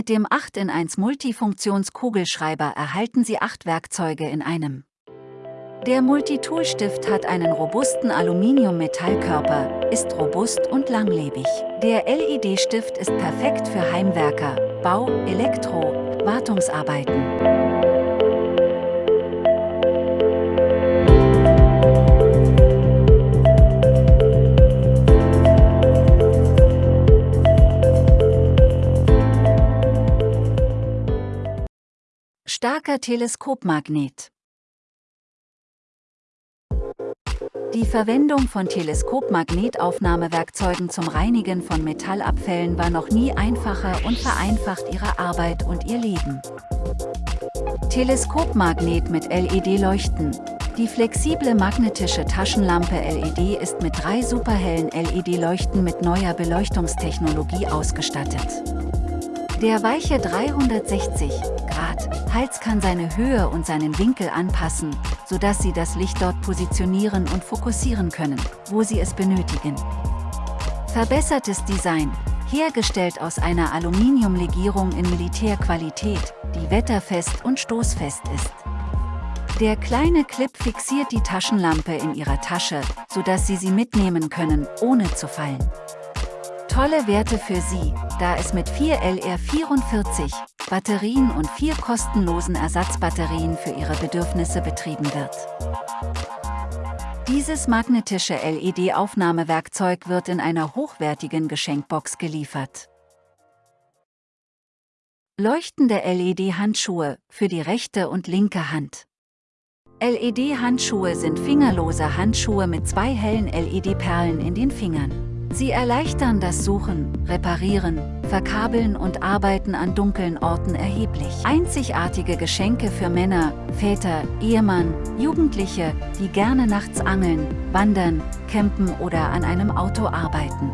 mit dem 8 in 1 Multifunktionskugelschreiber erhalten Sie acht Werkzeuge in einem. Der Multitool-Stift hat einen robusten Aluminium-Metallkörper, ist robust und langlebig. Der LED-Stift ist perfekt für Heimwerker, Bau, Elektro, Wartungsarbeiten. Starker Teleskopmagnet Die Verwendung von Teleskopmagnetaufnahmewerkzeugen zum Reinigen von Metallabfällen war noch nie einfacher und vereinfacht ihre Arbeit und ihr Leben. Teleskopmagnet mit LED-Leuchten Die flexible magnetische Taschenlampe LED ist mit drei superhellen LED-Leuchten mit neuer Beleuchtungstechnologie ausgestattet. Der weiche 360 Grad Hals kann seine Höhe und seinen Winkel anpassen, sodass Sie das Licht dort positionieren und fokussieren können, wo Sie es benötigen. Verbessertes Design, hergestellt aus einer Aluminiumlegierung in Militärqualität, die wetterfest und stoßfest ist. Der kleine Clip fixiert die Taschenlampe in Ihrer Tasche, sodass Sie sie mitnehmen können, ohne zu fallen. Tolle Werte für Sie, da es mit 4 LR44 Batterien und vier kostenlosen Ersatzbatterien für Ihre Bedürfnisse betrieben wird. Dieses magnetische LED-Aufnahmewerkzeug wird in einer hochwertigen Geschenkbox geliefert. Leuchtende LED-Handschuhe für die rechte und linke Hand. LED-Handschuhe sind fingerlose Handschuhe mit zwei hellen LED-Perlen in den Fingern. Sie erleichtern das Suchen, Reparieren, Verkabeln und Arbeiten an dunklen Orten erheblich. Einzigartige Geschenke für Männer, Väter, Ehemann, Jugendliche, die gerne nachts angeln, wandern, campen oder an einem Auto arbeiten.